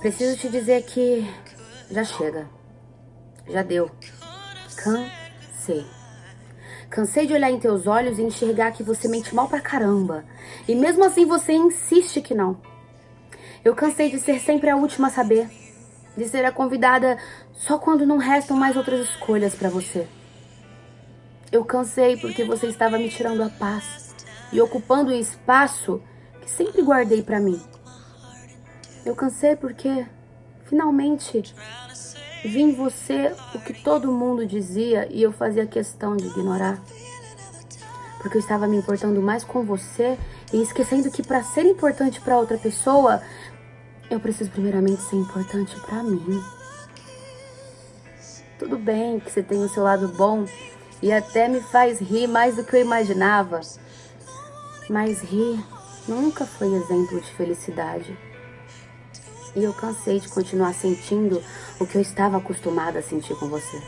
Preciso te dizer que já chega. Já deu. Cansei. Cansei de olhar em teus olhos e enxergar que você mente mal pra caramba. E mesmo assim você insiste que não. Eu cansei de ser sempre a última a saber. De ser a convidada só quando não restam mais outras escolhas pra você. Eu cansei porque você estava me tirando a paz e ocupando o espaço que sempre guardei pra mim. Eu cansei porque, finalmente, vi em você o que todo mundo dizia e eu fazia questão de ignorar. Porque eu estava me importando mais com você e esquecendo que para ser importante para outra pessoa, eu preciso primeiramente ser importante para mim. Tudo bem que você tem o seu lado bom e até me faz rir mais do que eu imaginava. Mas rir nunca foi exemplo de felicidade. E eu cansei de continuar sentindo o que eu estava acostumada a sentir com você.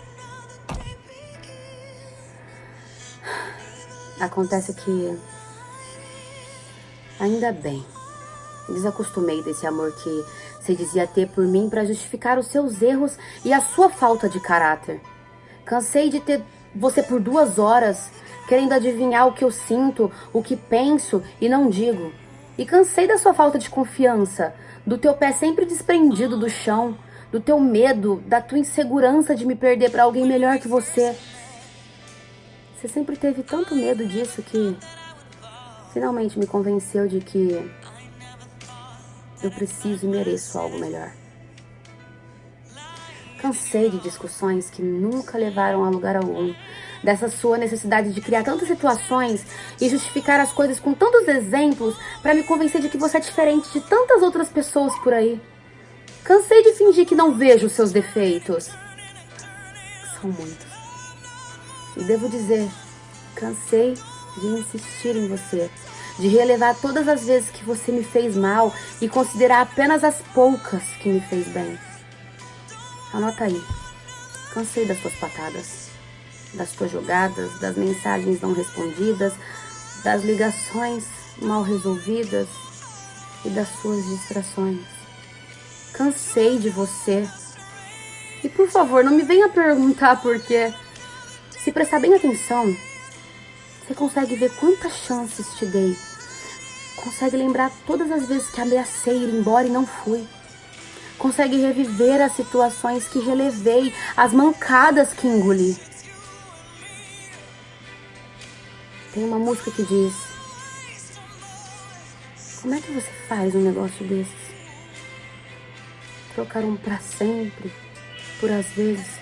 Acontece que... Ainda bem. Desacostumei desse amor que você dizia ter por mim para justificar os seus erros e a sua falta de caráter. Cansei de ter você por duas horas, querendo adivinhar o que eu sinto, o que penso e não digo. E cansei da sua falta de confiança, do teu pé sempre desprendido do chão, do teu medo, da tua insegurança de me perder para alguém melhor que você. Você sempre teve tanto medo disso que finalmente me convenceu de que eu preciso e mereço algo melhor. Cansei de discussões que nunca levaram a lugar algum, dessa sua necessidade de criar tantas situações e justificar as coisas com tantos exemplos para me convencer de que você é diferente de tantas outras pessoas por aí. Cansei de fingir que não vejo os seus defeitos. São muitos. E devo dizer, cansei de insistir em você, de relevar todas as vezes que você me fez mal e considerar apenas as poucas que me fez bem. Anota aí. Cansei das suas patadas, das tuas jogadas, das mensagens não respondidas, das ligações mal resolvidas e das suas distrações. Cansei de você. E por favor, não me venha perguntar por quê. Se prestar bem atenção, você consegue ver quantas chances te dei. Consegue lembrar todas as vezes que ameacei ir embora e não fui consegue reviver as situações que relevei, as mancadas que engoli. Tem uma música que diz: Como é que você faz um negócio desses? Trocar um pra sempre, por às vezes.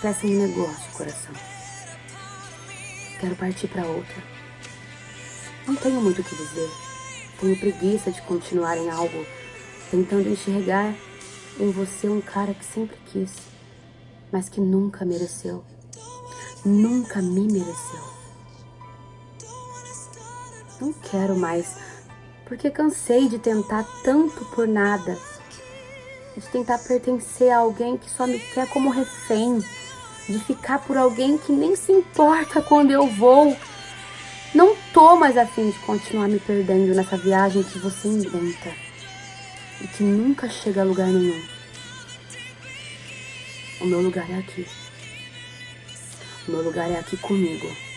Peça um negócio, coração. Quero partir para outra. Não tenho muito o que dizer. Tenho preguiça de continuar em algo tentando enxergar em você um cara que sempre quis, mas que nunca mereceu. Nunca me mereceu. Não quero mais, porque cansei de tentar tanto por nada. De tentar pertencer a alguém que só me quer como refém. De ficar por alguém que nem se importa quando eu vou. Não tô mais afim de continuar me perdendo nessa viagem que você inventa e que nunca chega a lugar nenhum. O meu lugar é aqui. O meu lugar é aqui comigo.